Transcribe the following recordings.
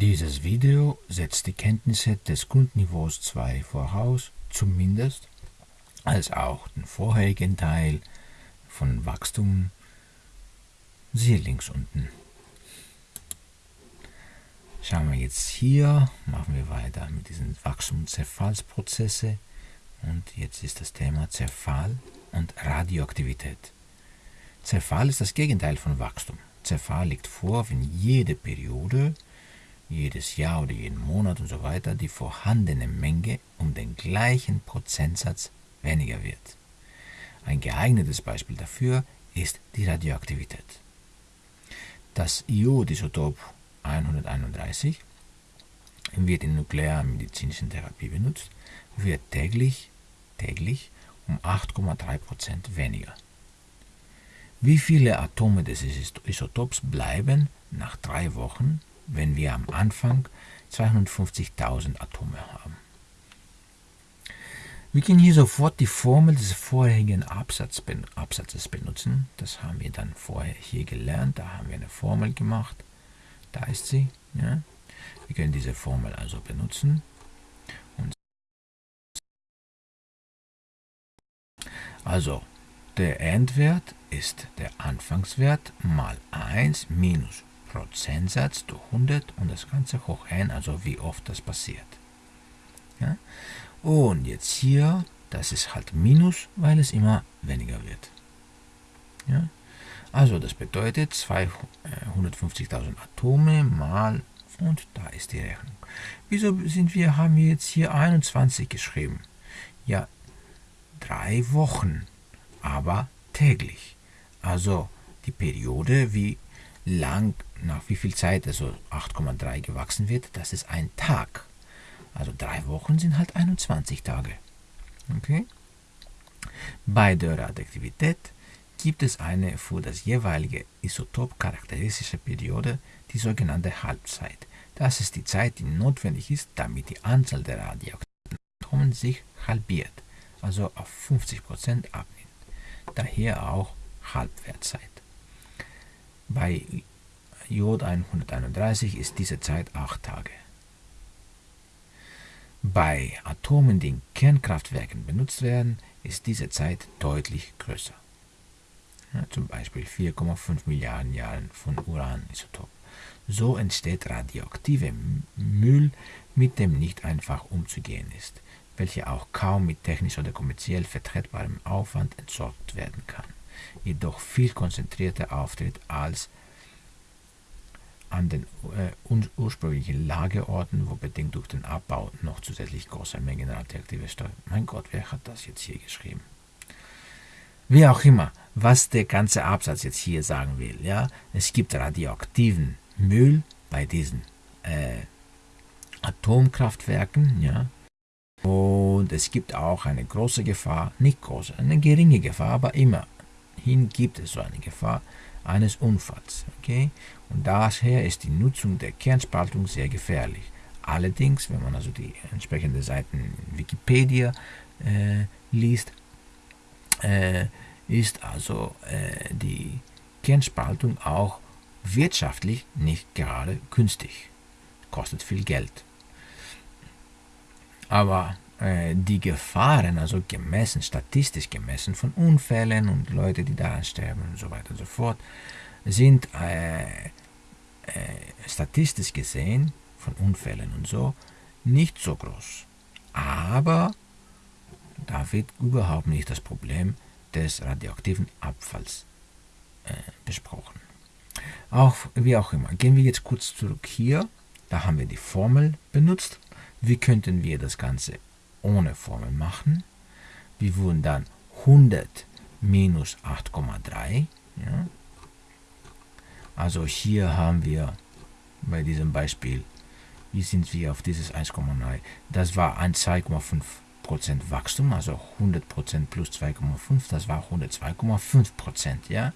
Dieses Video setzt die Kenntnisse des Grundniveaus 2 voraus, zumindest als auch den vorherigen Teil von Wachstum. Siehe links unten. Schauen wir jetzt hier, machen wir weiter mit diesen Wachstum-Zerfallsprozesse und jetzt ist das Thema Zerfall und Radioaktivität. Zerfall ist das Gegenteil von Wachstum. Zerfall liegt vor, wenn jede Periode, jedes Jahr oder jeden Monat und so weiter die vorhandene Menge um den gleichen Prozentsatz weniger wird. Ein geeignetes Beispiel dafür ist die Radioaktivität. Das Iodisotop 131 wird in nuklearmedizinischen Therapie benutzt, wird täglich, täglich um 8,3% weniger. Wie viele Atome des Isotops bleiben nach drei Wochen, wenn wir am Anfang 250.000 Atome haben? Wir können hier sofort die Formel des vorherigen Absatz, Absatzes benutzen. Das haben wir dann vorher hier gelernt. Da haben wir eine Formel gemacht. Da ist sie. Ja. Wir können diese Formel also benutzen. Also, der Endwert ist der Anfangswert mal 1 minus Prozentsatz durch 100 und das Ganze hoch n, also wie oft das passiert. Ja? Und jetzt hier, das ist halt Minus, weil es immer weniger wird. Ja? Also das bedeutet 250.000 Atome mal, und da ist die Rechnung. Wieso sind wir, haben wir jetzt hier 21 geschrieben? Ja, drei Wochen, aber täglich. Also die Periode, wie lang, nach wie viel Zeit also 8,3 gewachsen wird, das ist ein Tag. Also drei Wochen sind halt 21 Tage. Okay? Bei der Radioaktivität gibt es eine für das jeweilige Isotop charakteristische Periode, die sogenannte Halbzeit. Das ist die Zeit, die notwendig ist, damit die Anzahl der radioaktiven Atomen sich halbiert, also auf 50% abnimmt. Daher auch Halbwertzeit. Bei Jod 131 ist diese Zeit 8 Tage. Bei Atomen, die in Kernkraftwerken benutzt werden, ist diese Zeit deutlich größer. Ja, zum Beispiel 4,5 Milliarden Jahren von Uranisotop. So entsteht radioaktive Müll, mit dem nicht einfach umzugehen ist, welcher auch kaum mit technisch oder kommerziell vertretbarem Aufwand entsorgt werden kann, jedoch viel konzentrierter auftritt als an den äh, ursprünglichen Lagerorten, wo bedingt durch den Abbau noch zusätzlich große Mengen radioaktive Stoffe. Mein Gott, wer hat das jetzt hier geschrieben? Wie auch immer, was der ganze Absatz jetzt hier sagen will, ja, es gibt radioaktiven Müll bei diesen äh, Atomkraftwerken, ja, und es gibt auch eine große Gefahr, nicht große, eine geringe Gefahr, aber immerhin gibt es so eine Gefahr, eines Unfalls. Okay? Und daher ist die Nutzung der Kernspaltung sehr gefährlich. Allerdings, wenn man also die entsprechenden Seiten Wikipedia äh, liest, äh, ist also äh, die Kernspaltung auch wirtschaftlich nicht gerade günstig. Kostet viel Geld. Aber äh, die Gefahren, also gemessen, statistisch gemessen von Unfällen und Leute, die daran sterben und so weiter und so fort, sind äh, äh, statistisch gesehen von Unfällen und so nicht so groß. Aber da wird überhaupt nicht das Problem des radioaktiven Abfalls äh, besprochen. Auch, wie auch immer, gehen wir jetzt kurz zurück hier. Da haben wir die Formel benutzt. Wie könnten wir das Ganze ohne Formel machen. Wir würden dann 100 minus 8,3. Ja. Also hier haben wir bei diesem Beispiel, wie sind wir auf dieses 1,9? Das war ein 2,5% Wachstum, also 100% plus 2,5, das war 102,5%. Ja?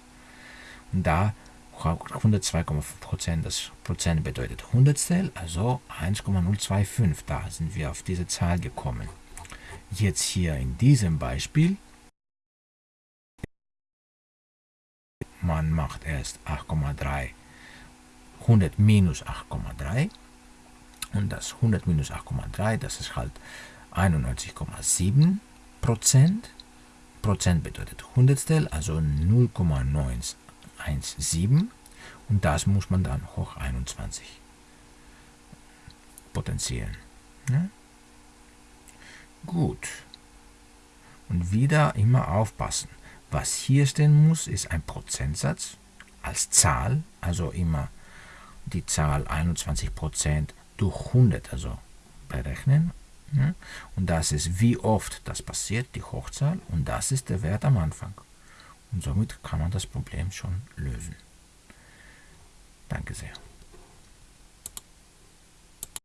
Und da 102,5%, das Prozent bedeutet Hundertstel, also 1,025. Da sind wir auf diese Zahl gekommen. Jetzt hier in diesem Beispiel, man macht erst 8,3, 100 minus 8,3 Und das 100 minus 8,3, das ist halt 91,7 Prozent. Prozent bedeutet Hundertstel, also 0,917. Und das muss man dann hoch 21 potenzieren. Ja? Gut. Und wieder immer aufpassen. Was hier stehen muss, ist ein Prozentsatz als Zahl, also immer die Zahl 21% durch 100, also berechnen. Ja? Und das ist, wie oft das passiert, die Hochzahl, und das ist der Wert am Anfang. Und somit kann man das Problem schon lösen. Danke sehr.